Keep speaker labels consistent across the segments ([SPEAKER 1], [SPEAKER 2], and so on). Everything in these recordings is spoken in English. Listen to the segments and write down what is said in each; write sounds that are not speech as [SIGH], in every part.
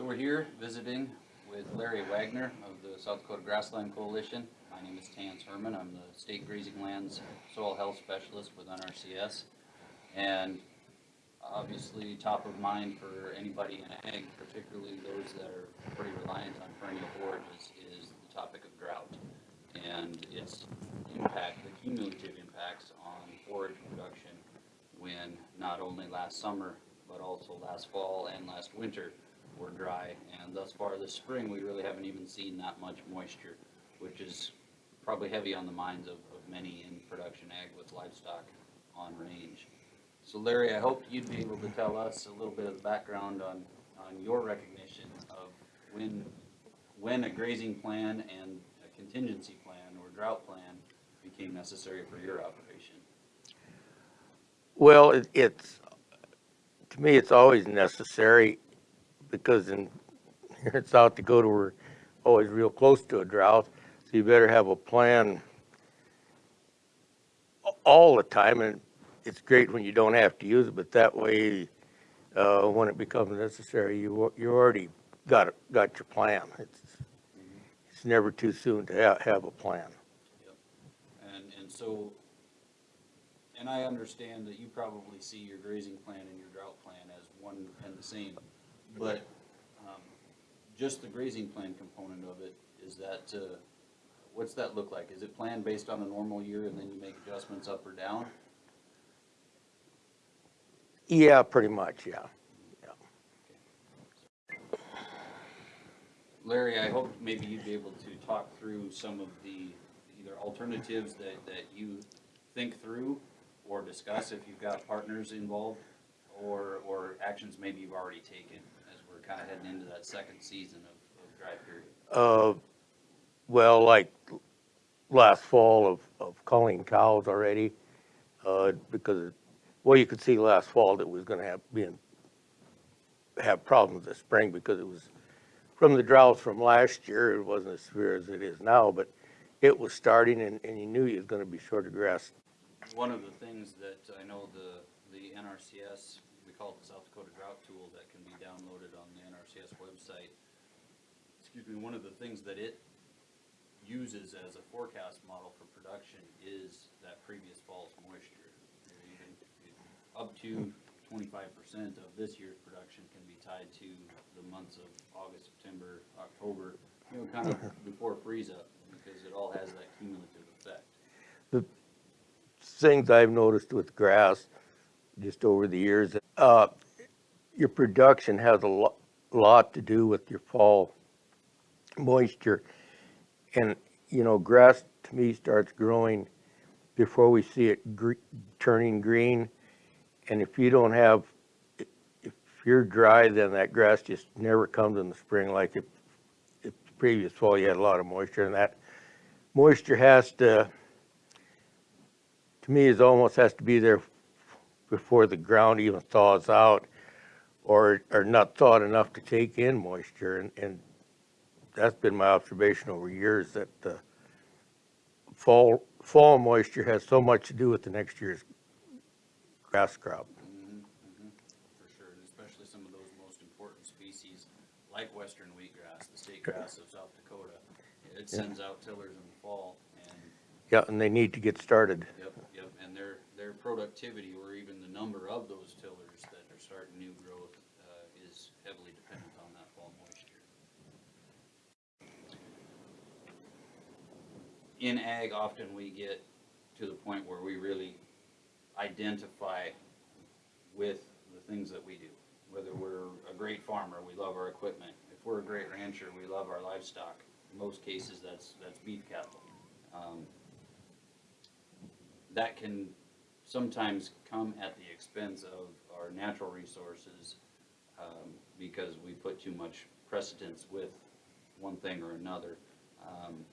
[SPEAKER 1] So we're here visiting with Larry Wagner of the South Dakota Grassland Coalition. My name is Terrence Herman. I'm the State Grazing Lands Soil Health Specialist with NRCS. And obviously, top of mind for anybody in ag, particularly those that are pretty reliant on perennial forages, is the topic of drought. And its impact, the cumulative impacts on forage production when not only last summer, but also last fall and last winter were dry. And thus far this spring, we really haven't even seen that much moisture, which is probably heavy on the minds of, of many in production ag with livestock on range. So Larry, I hope you'd be able to tell us a little bit of the background on, on your recognition of when, when a grazing plan and a contingency plan or drought plan became necessary for your operation.
[SPEAKER 2] Well, it, it's, to me, it's always necessary because in, here in South Dakota, we're always real close to a drought. So you better have a plan all the time and it's great when you don't have to use it, but that way, uh, when it becomes necessary, you, you already got, got your plan. It's, it's never too soon to have, have a plan. Yep.
[SPEAKER 1] And, and so, and I understand that you probably see your grazing plan and your drought plan as one and the same. But, um, just the grazing plan component of it, is that, uh, what's that look like? Is it planned based on a normal year and then you make adjustments up or down?
[SPEAKER 2] Yeah, pretty much, yeah.
[SPEAKER 1] Larry, I hope maybe you'd be able to talk through some of the either alternatives that, that you think through or discuss if you've got partners involved or, or actions maybe you've already taken kind of heading into that second season of, of dry period.
[SPEAKER 2] Uh, well, like last fall of, of culling cows already, uh, because, well, you could see last fall that was gonna have, be in, have problems this spring because it was, from the droughts from last year, it wasn't as severe as it is now, but it was starting and, and you knew you was gonna be short of grass.
[SPEAKER 1] One of the things that I know the, the NRCS, we call it the South Dakota Drought Tool that can be downloaded on the Website. Excuse me, one of the things that it uses as a forecast model for production is that previous fall's moisture. Even Up to twenty-five percent of this year's production can be tied to the months of August, September, October, you know, kind of before freeze up, because it all has that cumulative effect.
[SPEAKER 2] The things I've noticed with grass, just over the years, uh, your production has a lot, lot to do with your fall moisture. And, you know, grass to me starts growing before we see it turning green. And if you don't have, if you're dry, then that grass just never comes in the spring like if the previous fall you had a lot of moisture and that moisture has to, to me, it almost has to be there before the ground even thaws out or, or not thawed enough to take in moisture. And, and that's been my observation over years that the fall, fall moisture has so much to do with the next year's grass crop.
[SPEAKER 1] Mhm, mhm, For sure, and especially some of those most important species, like western wheatgrass, the state grass of South Dakota. It sends out tillers in the fall, and,
[SPEAKER 2] Yeah, and they need to get started.
[SPEAKER 1] yep, yep, and their, their productivity, or even the number of those tillers that are starting new growth, uh, is heavily dependent on that fall moisture. In ag, often we get to the point where we really identify with the things that we do. Whether we're a great farmer, we love our equipment. If we're a great rancher, we love our livestock. In most cases, that's, that's beef cattle. Um, That can sometimes come at the expense of our natural resources, um, because we put too much precedence with one thing or another. Um,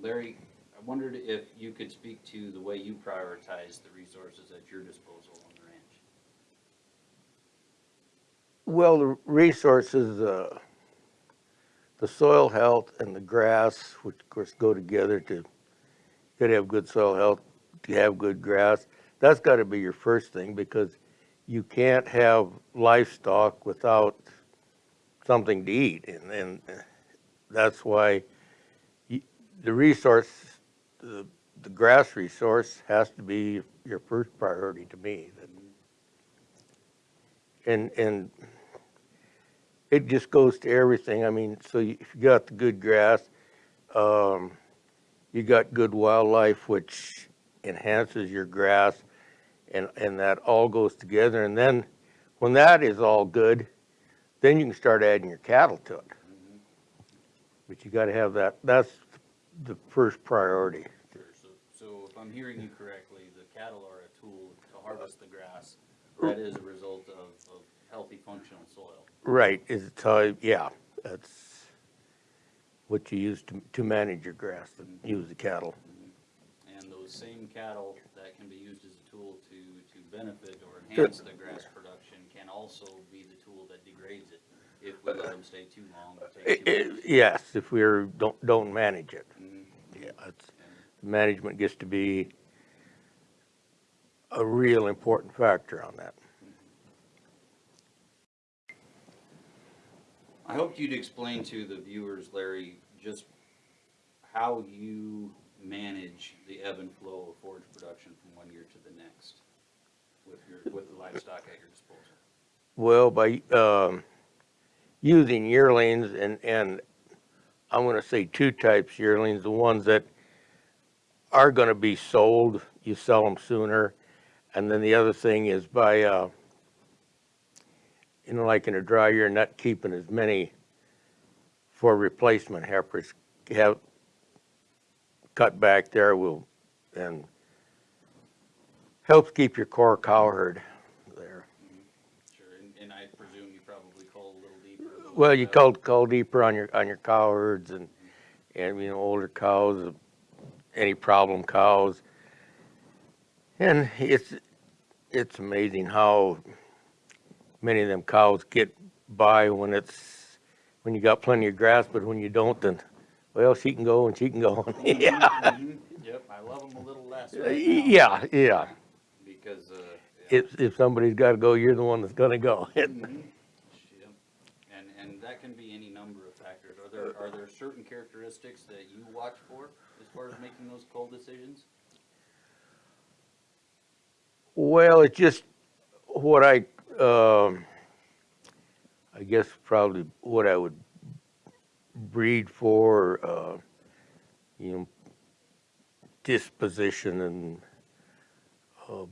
[SPEAKER 1] Larry, I wondered if you could speak to the way you prioritize the resources at your disposal on the ranch.
[SPEAKER 2] Well, the resources, uh, the soil health and the grass, which of course go together to, gotta have good soil health, to have good grass. That's gotta be your first thing because you can't have livestock without something to eat, and, and that's why the resource, the, the grass resource has to be your first priority to me. And, and it just goes to everything, I mean, so you- if you got the good grass, um, you got good wildlife, which enhances your grass, and, and that all goes together, and then, when that is all good, then you can start adding your cattle to it. But you gotta have that, that's the first priority.
[SPEAKER 1] Sure, so, so if I'm hearing you correctly, the cattle are a tool to harvest the grass.
[SPEAKER 2] Uh,
[SPEAKER 1] That is a result of, of healthy functional soil.
[SPEAKER 2] Right, is how, yeah, that's what you use to, to manage your grass, to use the cattle.
[SPEAKER 1] And those same cattle that can be used as a tool to, to benefit or enhance the grass production can also be the tool that degrades it if we let them stay too long or take too
[SPEAKER 2] I-
[SPEAKER 1] much.
[SPEAKER 2] Yes, if we're, don't, don't manage it. It's, management gets to be a real important factor on that.
[SPEAKER 1] I hoped you'd explain to the viewers, Larry, just how you manage the ebb and flow of forage production from one year to the next with your, with the livestock at your disposal.
[SPEAKER 2] Well, by, um, using yearlings and, and I'm gonna say two types yearlings, the ones that are gonna be sold, you sell them sooner. And then the other thing is by, uh, you know, like in a dry year, not keeping as many for replacement heifers, have cut back there will, and helps keep your core cow herd there.
[SPEAKER 1] Sure, and, and I presume you probably cull a little deeper. than
[SPEAKER 2] Well, you cull, cull deeper on your, on your cow herds and, and, you know, older cows, any problem cows. And it's, it's amazing how many of them cows get by when it's, when you got plenty of grass, but when you don't, then, well, she can go and she can go. Yeah. [LAUGHS]
[SPEAKER 1] Yep, I love them a little less right [LAUGHS]
[SPEAKER 2] yeah, yeah.
[SPEAKER 1] Because, uh. yeah.
[SPEAKER 2] If, if somebody's gotta go, you're the one that's gonna go. [LAUGHS]
[SPEAKER 1] Mhm. Yep. And, and that can be any number of factors. Are there, are there certain characteristics that you watch for as far as making those cull decisions?
[SPEAKER 2] Well, it's just what I, um, I guess probably what I would breed for, uh, you know, disposition and, uh,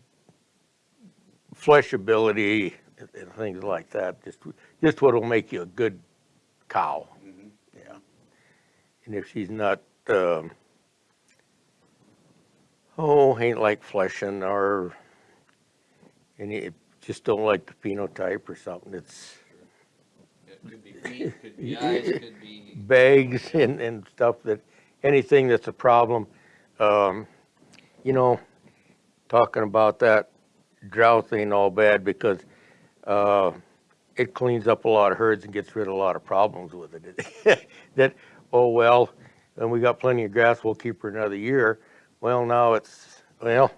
[SPEAKER 2] fleshability and, things like that. Just, just what'll make you a good cow.
[SPEAKER 1] Mhm.
[SPEAKER 2] Yeah. And if she's not, um, oh, ain't like fleshing or, and you just don't like the phenotype or something, it's
[SPEAKER 1] It could be feet, could be [LAUGHS] eyes, could be,
[SPEAKER 2] bags and, and stuff that, anything that's a problem. Um, you know, talking about that drought ain't all bad because, uh, it cleans up a lot of herds and gets rid of a lot of problems with it. [LAUGHS] That, oh, well, and we got plenty of grass, we'll keep her another year. Well, now it's, well,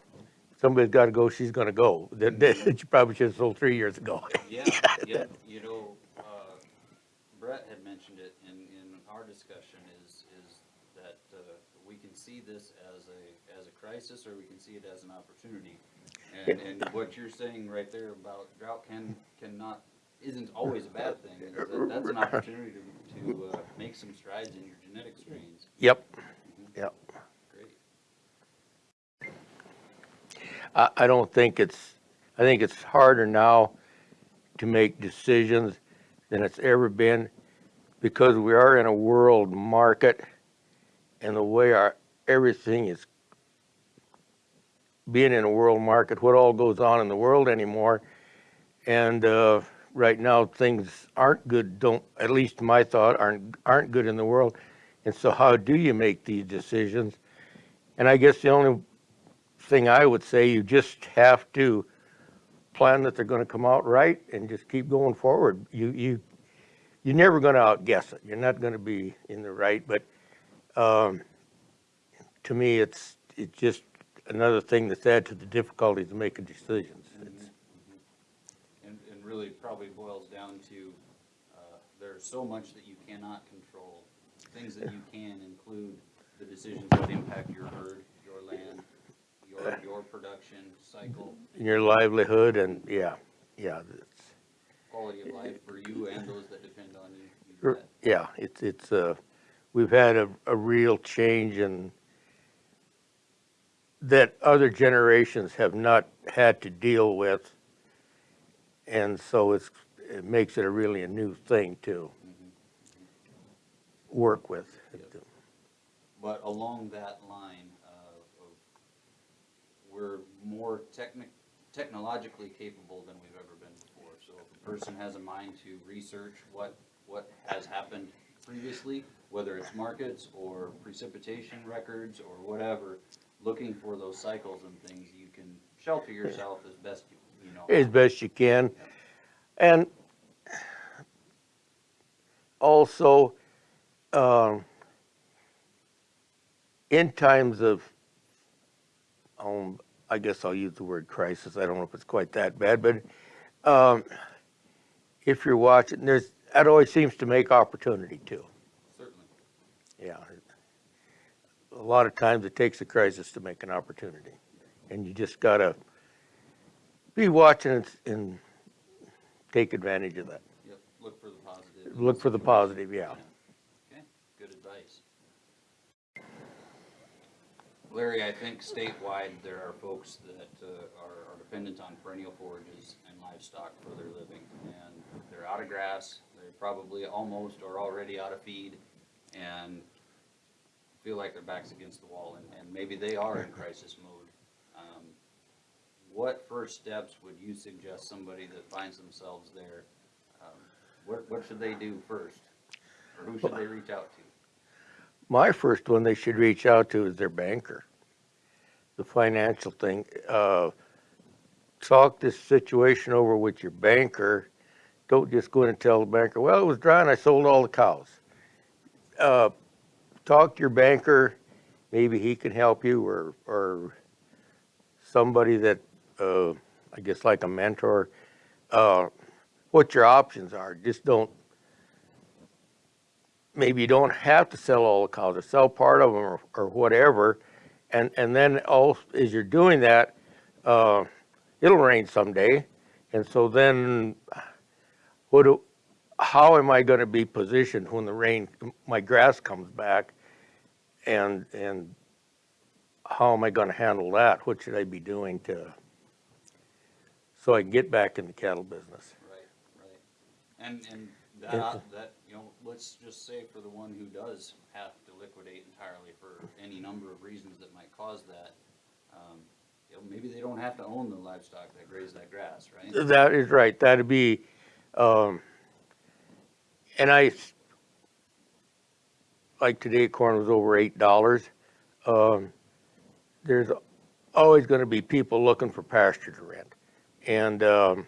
[SPEAKER 2] somebody's gotta go, she's gonna go. [LAUGHS] That, that, you probably should've sold three years ago. [LAUGHS]
[SPEAKER 1] yeah, yeah, you know, uh, Brett had mentioned it in, in our discussion is, is that, uh, we can see this as a, as a crisis or we can see it as an opportunity. And, and what you're saying right there about drought can, cannot, isn't always a bad thing. That's an opportunity to, to, uh, make some strides in your genetic strains.
[SPEAKER 2] Yep, yep.
[SPEAKER 1] Great.
[SPEAKER 2] I, I don't think it's, I think it's harder now to make decisions than it's ever been because we are in a world market and the way our, everything is being in a world market, what all goes on in the world anymore. And, uh, right now, things aren't good, don't, at least my thought, aren't, aren't good in the world. And so how do you make these decisions? And I guess the only thing I would say, you just have to plan that they're gonna come out right and just keep going forward. You, you, you're never gonna outguess it. You're not gonna be in the right, but, um, to me, it's, it's just another thing that's added to the difficulties of making decisions. It's-
[SPEAKER 1] And, and really probably boils down to, uh, there's so much that you cannot control. Things that you can include the decisions that impact your herd, your land, your, your production cycle,
[SPEAKER 2] your livelihood and, yeah, yeah, it's,
[SPEAKER 1] quality of life for you and those that depend on you. You
[SPEAKER 2] yeah, it's, it's, uh, we've had a, a real change in that other generations have not had to deal with. And so it's, it makes it a really a new thing to work with.
[SPEAKER 1] But along that line, uh, of, we're more technic, technologically capable than we've ever been before. So if a person has a mind to research what, what has happened previously, whether it's markets or precipitation records or whatever, looking for those cycles and things, you can shelter yourself as best you, you know.
[SPEAKER 2] as best you can. And also, um, in times of, um, I guess I'll use the word crisis, I don't know if it's quite that bad, but, um, if you're watching, there's, that always seems to make opportunity too,
[SPEAKER 1] Certainly,
[SPEAKER 2] yeah. A lot of times it takes a crisis to make an opportunity, and you just gotta be watching and- and take advantage of that.
[SPEAKER 1] yep, look for the positive.
[SPEAKER 2] Look for the positive, yeah.
[SPEAKER 1] Okay, good advice. Larry, I think statewide, there are folks that uh, are are dependent on perennial forages and livestock for their living. And they're out of grass, they're probably almost or already out of feed, and feel like their back's against the wall, and, and maybe they are in crisis mode. Um, What first steps would you suggest somebody that finds themselves there? um, What, what should they do first? Or who should they reach out to?
[SPEAKER 2] My first one they should reach out to is their banker. The financial thing, uh, talk this situation over with your banker. Don't just go in and tell the banker, well, it was dry and I sold all the cows. Uh, talk to your banker, maybe he can help you or, or somebody that, uh, I guess like a mentor, uh, what your options are. Just don't maybe you don't have to sell all the cows or sell part of them or, or whatever. And, and then all, as you're doing that, uh, it'll rain someday. And so then what do, how am I gonna be positioned when the rain, my grass comes back? And, and how am I gonna handle that? What should I be doing to, so I can get back in the cattle business?
[SPEAKER 1] Right, right. And, and
[SPEAKER 2] Yeah.
[SPEAKER 1] that, that, you know, let's just say for the one who does have to liquidate entirely for any number of reasons that might cause that, um, you know, maybe they don't have to own the livestock that graze that grass, right?
[SPEAKER 2] That is right, that'd be, um, and I, s- like today, corn was over eight dollars. Um, there's always gonna be people looking for pasture to rent. And, um,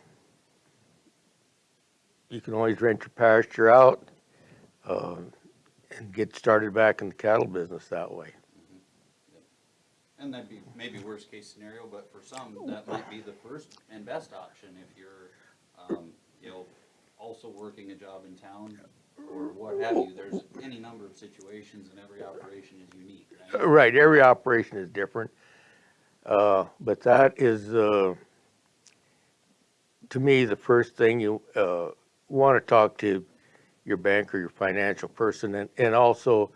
[SPEAKER 2] you can always rent your pasture out, um, and get started back in the cattle business that way.
[SPEAKER 1] And that'd be maybe worst case scenario, but for some, that might be the first and best option if you're, um, you know, also working a job in town or what have you. There's any number of situations and every operation is unique, right?
[SPEAKER 2] Right, every operation is different. Uh, but that is, uh, to me, the first thing you, uh, want to talk to your banker, your financial person, and, and also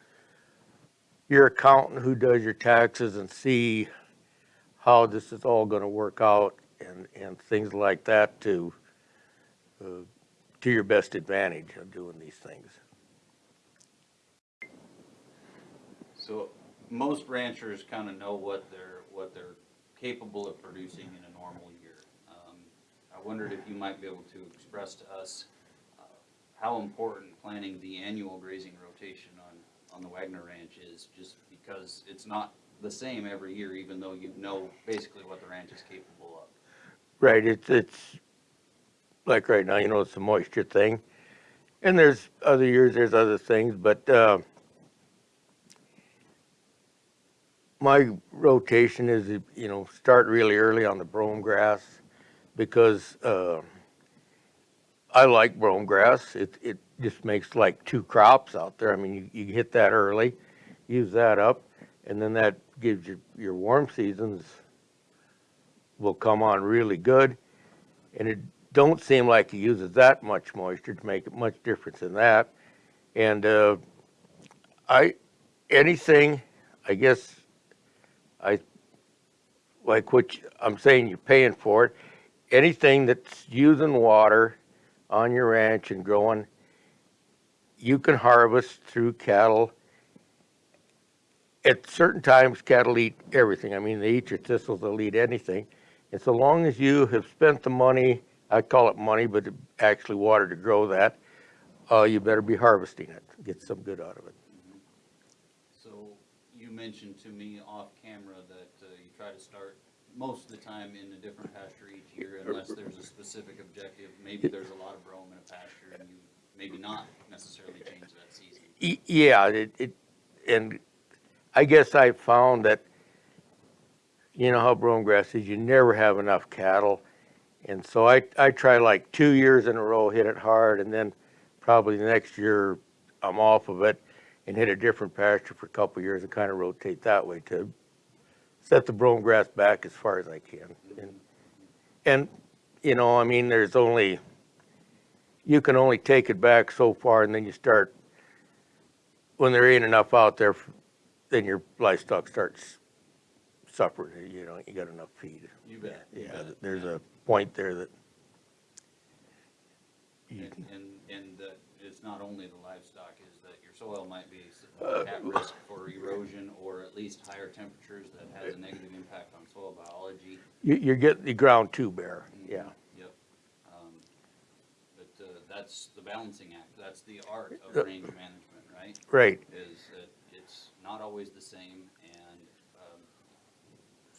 [SPEAKER 2] your accountant who does your taxes and see how this is all going to work out and, and things like that to, uh, to your best advantage of doing these things.
[SPEAKER 1] So most ranchers kind of know what they're, what they're capable of producing in a normal year. Um, I wondered if you might be able to express to us uh, how important planning the annual grazing rotation on, on the Wagner Ranch is, just because it's not the same every year, even though you know basically what the ranch is capable of.
[SPEAKER 2] Right, it's, it's, like right now, you know, it's a moisture thing. And there's other years, there's other things, but, uh, my rotation is, you know, start really early on the brome grass because, uh, I like brome grass. It, it just makes like two crops out there. I mean, you, you hit that early, use that up, and then that gives you, your warm seasons will come on really good. And it don't seem like it uses that much moisture to make much difference in that. And, uh, I, anything, I guess, I, like what you- I'm saying, you're paying for it. Anything that's using water on your ranch and growing, you can harvest through cattle. At certain times, cattle eat everything. I mean, they eat your thistles, they'll eat anything. And so long as you have spent the money, I call it money, but actually water to grow that, uh, you better be harvesting it, get some good out of it.
[SPEAKER 1] So you mentioned to me off camera that uh, you try to start most of the time in a different pasture each year unless there's a specific objective. Maybe there's a lot of brome in a pasture and you maybe not necessarily change that season.
[SPEAKER 2] Yeah, it, it, and I guess I found that, you know how brome grass is, you never have enough cattle. And so I, I try like two years in a row, hit it hard, and then probably the next year I'm off of it and hit a different pasture for a couple years and kind of rotate that way to set the brome grass back as far as I can. And, and, you know, I mean, there's only, you can only take it back so far and then you start when there ain't enough out there, then your livestock starts suffering, you know, you got enough feed.
[SPEAKER 1] You bet. you
[SPEAKER 2] Yeah,
[SPEAKER 1] bet.
[SPEAKER 2] there's a point there that you
[SPEAKER 1] And,
[SPEAKER 2] can,
[SPEAKER 1] and, and that it's not only the livestock, is that your soil might be s-
[SPEAKER 2] Uh,
[SPEAKER 1] at risk for erosion or at least higher temperatures that has a negative impact on soil biology.
[SPEAKER 2] you, you're getting the ground too bare, yeah.
[SPEAKER 1] Yep. Um, But uh, that's the balancing act, that's the art of range management, right?
[SPEAKER 2] Right,
[SPEAKER 1] Is that it's not always the same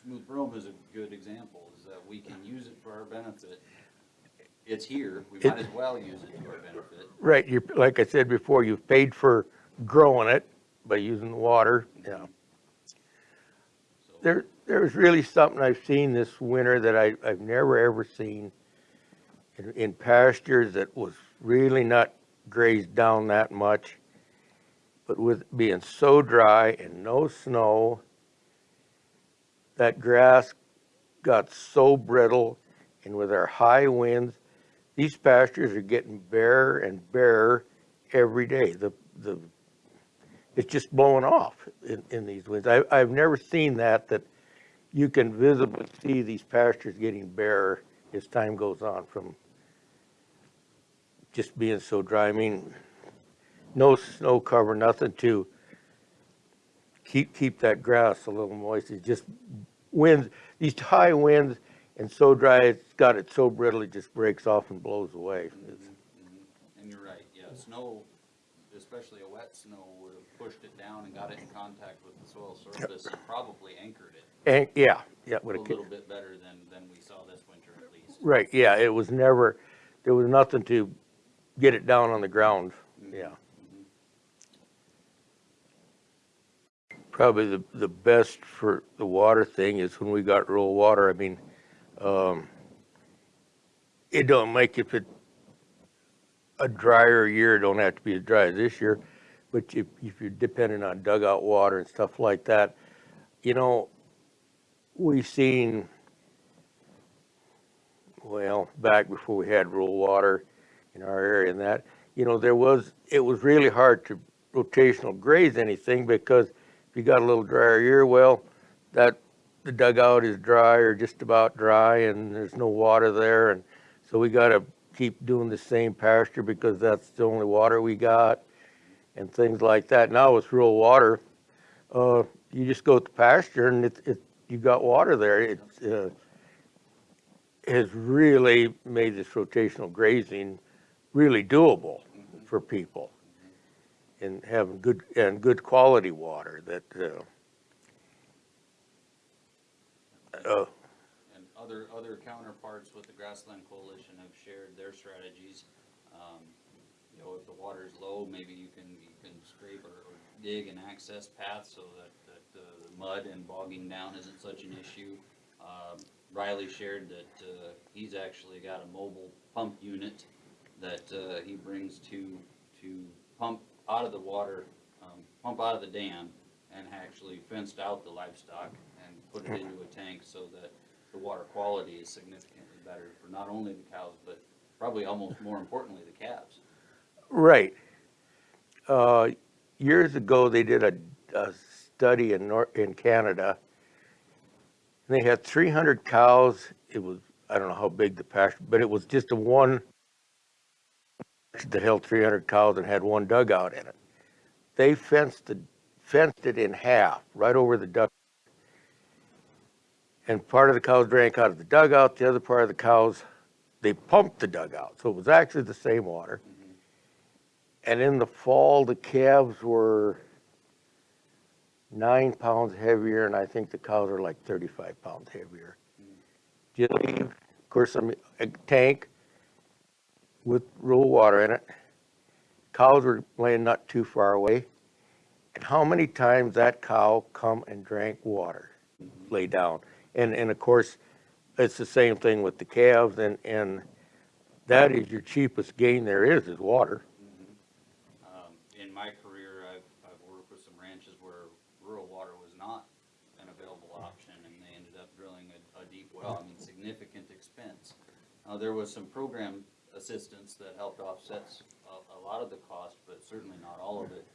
[SPEAKER 1] smooth brome is a good example, is that we can use it for our benefit. It's here, we
[SPEAKER 2] It-
[SPEAKER 1] might as well use it to our benefit.
[SPEAKER 2] right, you, like I said before, you've paid for growing it by using the water, yeah.
[SPEAKER 1] So,
[SPEAKER 2] There, there's really something I've seen this winter that I, I've never ever seen in, in pastures that was really not grazed down that much. But with being so dry and no snow, that grass got so brittle and with our high winds, these pastures are getting barer and barer every day. The, the, it's just blowing off in, in these winds. I, I've never seen that, that you can visibly see these pastures getting barer as time goes on from just being so dry. I mean, no snow cover, nothing to keep, keep that grass a little moist. It just winds, these high winds and so dry, it's got it so brittle, it just breaks off and blows away. Mm-hmm, mm-hmm, it's-
[SPEAKER 1] mhm. And you're right, yeah, snow, especially a wet snow, would have pushed it down and got it in contact with the soil surface and probably anchored it
[SPEAKER 2] And, yeah, yeah,
[SPEAKER 1] a
[SPEAKER 2] would have,
[SPEAKER 1] little bit better than, than we saw this winter at least.
[SPEAKER 2] right, yeah, it was never, there was nothing to get it down on the ground, mm-hmm. yeah. Probably the, the best for the water thing is when we got rural water, I mean, um, it don't make if it, a drier year, it don't have to be as dry as this year, but if, if you're depending on dugout water and stuff like that, you know, we've seen, well, back before we had rural water in our area and that, you know, there was, it was really hard to rotational graze anything because if you got a little drier year, well, that, the dugout is dry or just about dry and there's no water there and so we gotta keep doing the same pasture because that's the only water we got and things like that. Now with rural water, uh, you just go to pasture and it, it, you got water there. It uh, has really made this rotational grazing really doable for people. And having good, and good quality water that, uh, uh,
[SPEAKER 1] And other, other counterparts with the Grassland Coalition have shared their strategies. Um, You know, if the water is low, maybe you can, you can scrape or or dig and access paths so that, that the mud and bogging down isn't such an issue. Um, Riley shared that uh, he's actually got a mobile pump unit that, uh, he brings to, to pump out of the water, um, pump out of the dam and actually fenced out the livestock and put it into a tank so that the water quality is significantly better for not only the cows, but probably almost more importantly, the calves.
[SPEAKER 2] Right. Uh, Years ago, they did a, a study in in Canada. And they had three hundred cows. It was, I don't know how big the pasture, but it was just a one that held three hundred cows and had one dugout in it. They fenced the, fenced it in half, right over the duck. And part of the cows drank out of the dugout, the other part of the cows, they pumped the dugout. So it was actually the same water. Mm-hmm. And in the fall, the calves were nine pounds heavier, and I think the cows are like thirty-five pounds heavier. Mm. Just leave, of course, some, a tank with raw water in it. Cows were laying not too far away. And how many times that cow come and drank water, lay down? And, and of course, it's the same thing with the calves, and, and that is your cheapest gain there is, is water.
[SPEAKER 1] Um, in my career, I've, I've worked with some ranches where rural water was not an available option, and they ended up drilling a, a deep well, I mean, significant expense. Uh, there was some program assistance that helped offset a lot of the cost, but certainly not all of it.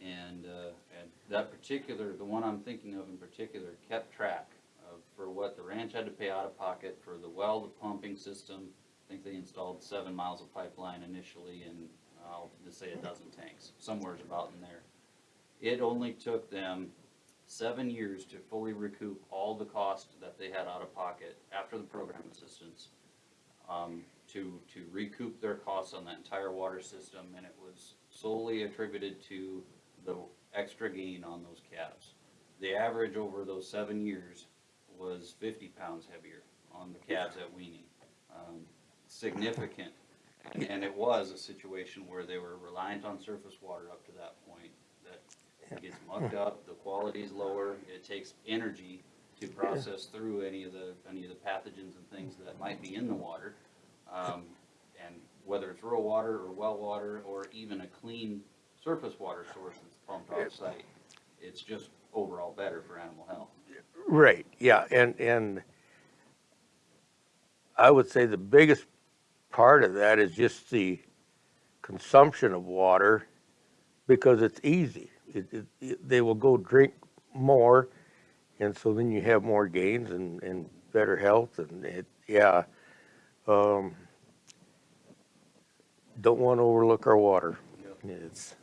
[SPEAKER 1] And, uh, and that particular, the one I'm thinking of in particular, kept track of, for what the ranch had to pay out of pocket for the well, the pumping system. I think they installed seven miles of pipeline initially and I'll just say a dozen tanks, somewhere's about in there. It only took them seven years to fully recoup all the cost that they had out of pocket after the program assistance. Um, to, to recoup their costs on that entire water system, and it was solely attributed to the extra gain on those calves. The average over those seven years was fifty pounds heavier on the calves at weaning. Um, Significant, and, and it was a situation where they were reliant on surface water up to that point, that gets mucked up, the quality is lower, it takes energy to process through any of the, any of the pathogens and things that might be in the water. Um, and whether it's rural water or well water, or even a clean surface water source that's pumped off site, it's just overall better for animal health.
[SPEAKER 2] Right, yeah, and, and I would say the biggest part of that is just the consumption of water because it's easy. It, it, it- they will go drink more and so then you have more gains and, and better health and it, yeah. Um, don't want to overlook our water. It's,